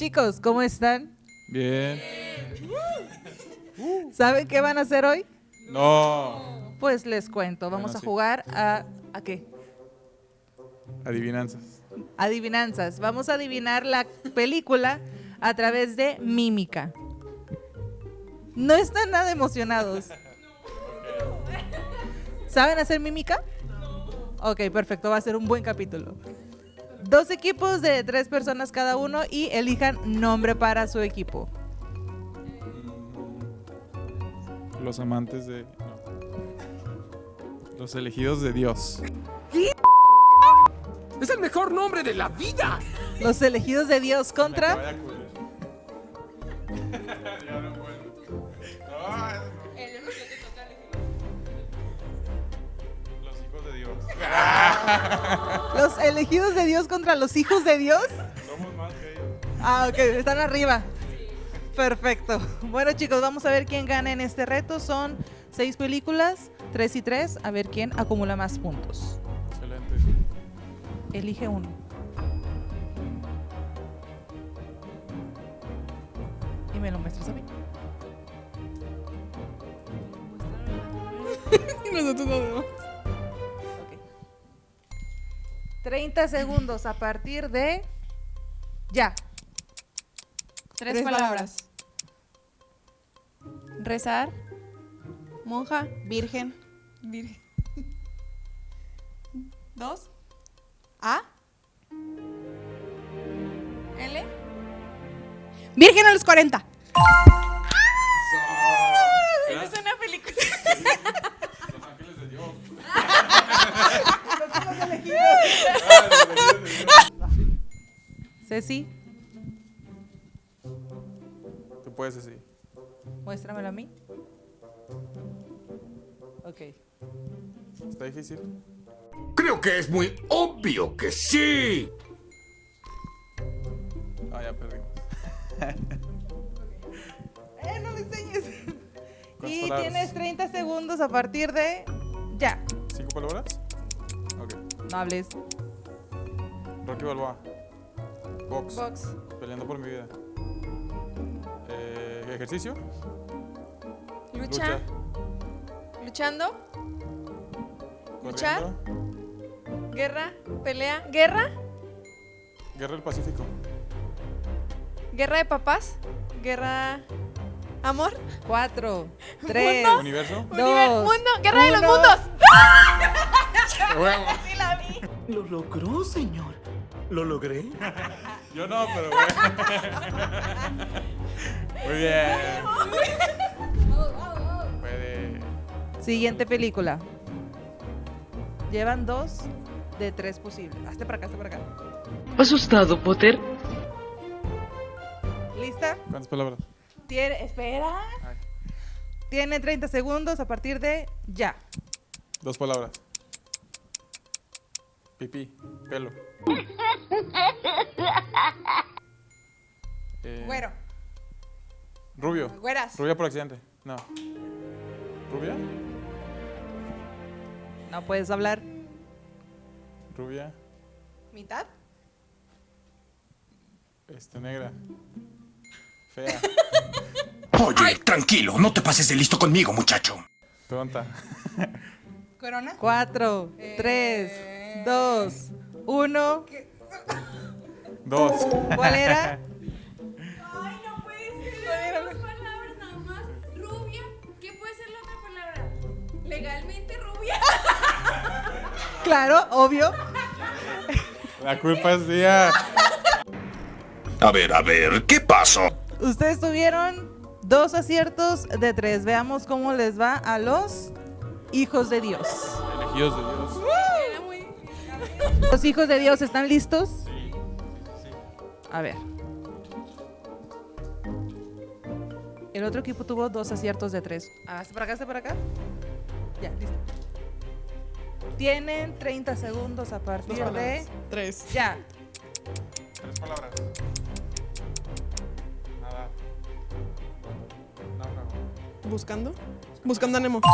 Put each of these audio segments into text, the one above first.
Chicos, ¿cómo están? Bien. ¿Saben qué van a hacer hoy? No. Pues les cuento, Bueno, vamos a sí. jugar a... ¿A qué? Adivinanzas. Adivinanzas. Vamos a adivinar la película a través de mímica. No están nada emocionados. ¿Saben hacer mímica? Ok, perfecto, va a ser un buen capítulo. Dos equipos de tres personas cada uno y elijan nombre para su equipo. Los amantes de. no. Los elegidos de Dios. ¡Es el mejor nombre de la vida! Los elegidos de Dios contra. Ya no puedo. Los hijos de Dios. los elegidos de Dios contra los hijos de Dios. Somos más que ellos. Ah, ok, están arriba. Perfecto. Bueno, chicos, vamos a ver quién gana en este reto. Son seis películas, tres y tres. A ver quién acumula más puntos. Excelente. Elige uno. Y me lo muestras a mí. Y nosotros no vemos. 30 segundos a partir de. Ya. Tres, Tres palabras. Rezar. Monja. Virgen. Virgen. Dos. A. L. Virgen a los 40. Esa es una película. Los ángeles de Dios. Ceci, Tú puedes decir. muéstramelo a mí. Ok. Está difícil. Creo que es muy obvio que sí. Ah, ya perdimos. ¡Eh, no me enseñes! ¿Cuántas Y palabras? tienes 30 segundos a partir de. Ya. ¿Cinco palabras? Ok. No hables. Rocky Balboa. Box. Box. Peleando por mi vida. Eh, ejercicio. Lucha. Luchando. Luchar. Guerra. Pelea. Guerra. Guerra del Pacífico. Guerra de papás. Guerra. Amor. Cuatro, tres, Universo. Univer- dos, mundo. Guerra de los uno. mundos. Huevo. Sí la vi. Lo logró, señor. ¿Lo logré? Yo no, pero bueno. Muy bien. Puede. Siguiente película. Llevan dos de tres posibles. Hazte para acá, hazte para acá. ¿Asustado, Potter? ¿Lista? ¿Cuántas palabras? Tiene, espera. Ay. Tiene 30 segundos a partir de ya. Dos palabras. Pipí. Pelo. Eh, Güero. Rubio. Güeras. Rubia por accidente. No. ¿Rubia? No puedes hablar. Rubia. Mitad. Este, negra. Fea. Oye, tranquilo, no te pases de listo conmigo, muchacho. Tonta. Corona. Cuatro, Eh. tres, dos, uno. Dos. ¿Cuál era? Ay, no puede ser. Dos palabras nada más. Rubia. ¿Qué puede ser la otra palabra? Legalmente rubia. Claro, obvio. La culpa es mía. A ver, a ver, ¿qué pasó? Ustedes tuvieron dos aciertos de tres. Veamos cómo les va a los hijos de Dios. Elegidos de Dios. ¿Los hijos de Dios están listos? A ver. El otro equipo tuvo dos aciertos de tres. Ah, ¿Hasta para acá, hasta para acá? Ya, listo. Tienen 30 segundos a partir de... Tres. Ya. Tres palabras. Nada. Náufrago. ¿Buscando? Buscando a Nemo.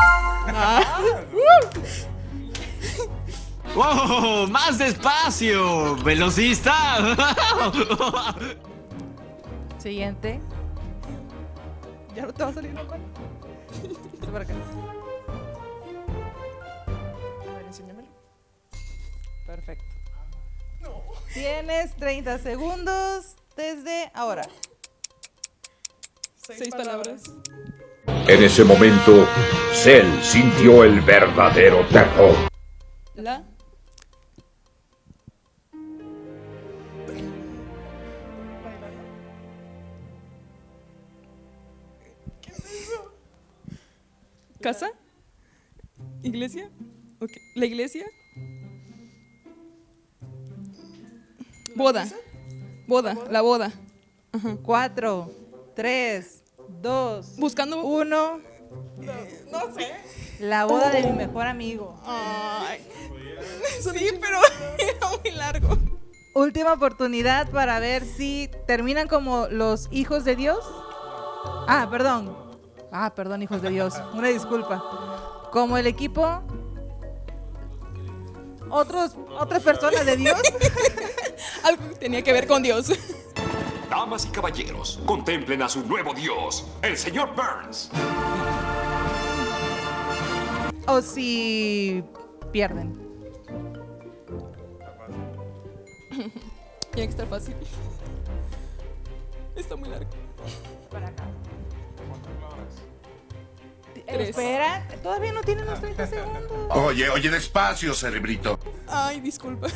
¡Wow! ¡Más despacio! ¡Velocista! Siguiente. Ya no te va a salir la mano. Este para acá. A ver, enséñamelo. Perfecto. Tienes 30 segundos desde ahora. Seis, palabras. En ese momento, Cell sintió el verdadero terror. La. ¿Casa? ¿Iglesia? ¿La iglesia? Boda. Boda, la boda. 4, 3, 2, Buscando. 1. No sé. La boda de mi mejor amigo. Ay. Sí, pero era muy largo. Última oportunidad para ver si terminan como los hijos de Dios. Ah, perdón. Ah, perdón, hijos de Dios. Una disculpa. Como el equipo. Otros, otras personas de Dios. Algo que tenía que ver con Dios. Damas y caballeros, contemplen a su nuevo dios, el señor Burns. O si pierden. Tiene que estar fácil. Está muy largo. Para acá. Espera, todavía no tienen los 30 segundos. Oye, oye, despacio, cerebrito. Ay, disculpa.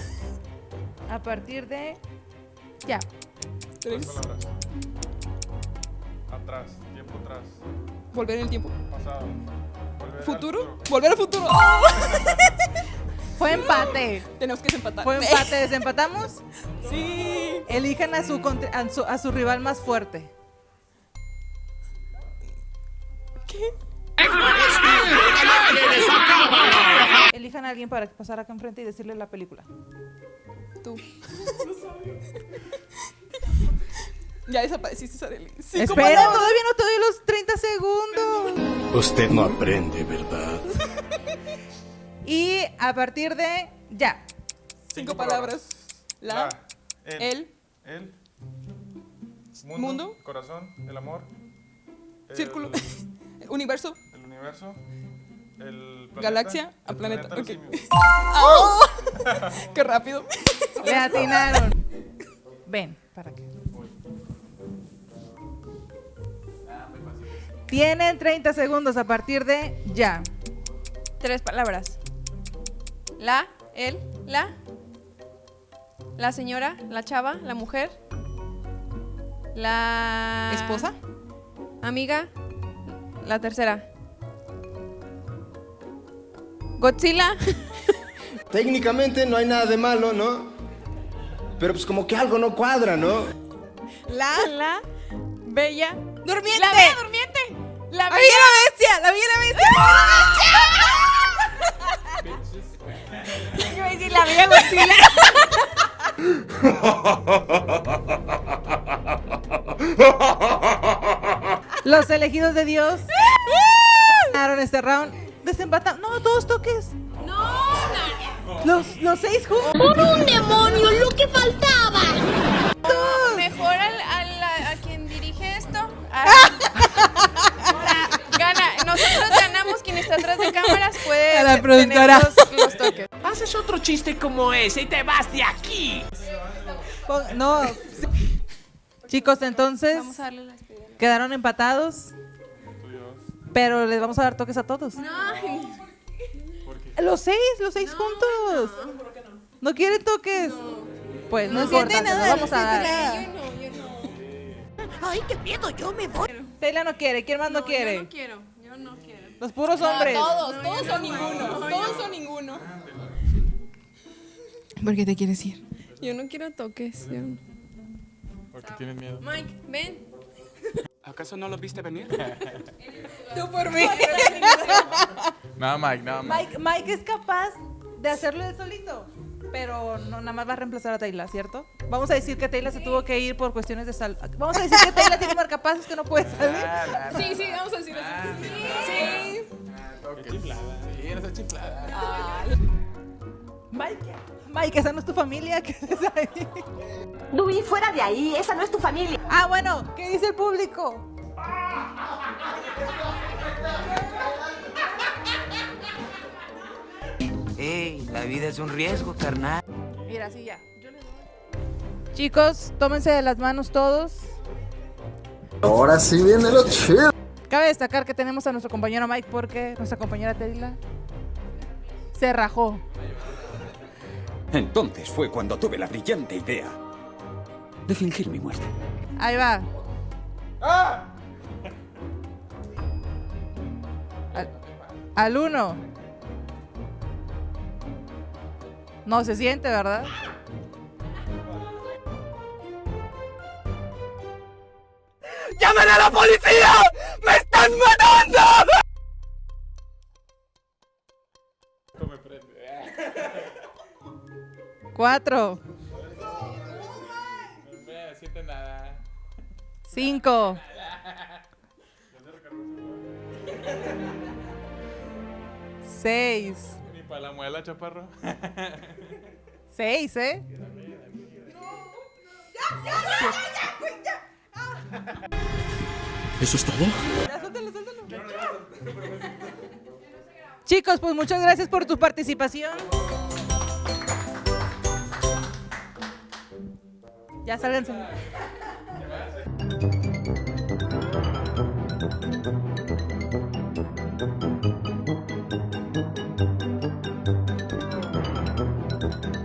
A partir de. Ya. Tres. Palabras. Atrás, tiempo atrás, Volver en el tiempo. pasado. volver al ¿Futuro? Volver al futuro. Fue empate. Tenemos que desempatar. Fue empate. ¿Desempatamos? Sí. Elijan a su, a su, a su rival más fuerte. ¿Qué? Elijan a alguien para pasar acá enfrente y decirle la película. Tú. ya desapareciste, Sareli. Cinco Espera, todavía no te doy los 30 segundos. Usted no aprende, ¿verdad? Y a partir de ya. Cinco palabras. La. el, El. el, mundo, Mundo. corazón, el amor, el- Círculo. El universo, el planeta, Galaxia, el a planeta, ok. simios. ¡Oh! ¡Qué rápido! Le atinaron. Ven, para acá. Tienen 30 segundos a partir de ya. Tres palabras. La, él, la. La señora, la chava, la mujer. La. ¿Esposa? Amiga. La tercera. Godzilla. Técnicamente no hay nada de malo, ¿no? Pero pues como que algo no cuadra, ¿no? La. La. Bella. ¡Durmiente! La bella durmiente. La ¡La bella. bella la bestia! ¡La bella la bestia! Yo iba a decir la bella Godzilla. Los elegidos de Dios ganaron este round. Desempatan. No, todos toques. No. Los, los seis juntos. ¡Un demonio! ¡Lo que faltaba! Mejor al, al- a, a quien dirige esto. A- gana. Nosotros ganamos. Quien está atrás de cámaras puede A la tener productora. los, los toques. Haces otro chiste como ese y te vas de aquí. No. Chicos, entonces Vamos a darle la despedida. quedaron empatados. Pero les vamos a dar toques a todos. Ay, Los seis, los seis juntos. No. quieren toques? Pues no, importa, nada, vamos no a dar. yo no, yo no. ¡Ay, qué miedo! ¡Yo me voy! Taylor no quiere, ¿quién más no, Yo quiere? no quiero. Yo no quiero. Los puros hombres. Todos, todos son ninguno. Todos son ninguno. ¿Por qué te quieres ir? Yo no quiero toques. yo no. Porque tienes miedo. Mike, ven. ¿Acaso no lo viste venir? Tú por mí. Nada, Mike, nada, Mike. Mike, Mike es capaz de hacerlo él solito. Pero no, nada más va a reemplazar a Taylor, ¿cierto? Vamos a decir que Taylor se tuvo que ir por cuestiones de salud. Vamos a decir que Taylor tiene marcapasos que no puede salir. Sí, sí, vamos a decir eso. Sí. Qué chiflada. Sí, eres chiflada. Mike, Mike, esa no es tu familia. ¿Qué haces ahí? Fuera de ahí, esa no es tu familia. Ah, bueno, ¿qué dice el público? Ey, la vida es un riesgo, carnal. Mira, sí, ya. Chicos, tómense de las manos todos. Ahora sí viene lo chido. Cabe destacar que tenemos a nuestro compañero Mike porque nuestra compañera Tedila se rajó. Entonces fue cuando tuve la brillante idea de fingir mi muerte. Ahí va. Al, al uno. No se siente, ¿verdad? ¡Llamen a la policía! ¡Me están matando! Cuatro. Siente nada. Cinco. Seis. Ni para la muela, chaparro. Seis, ¿eh? ¿Eso es todo? Chicos, pues muchas gracias por tu participación. Ya sálganse.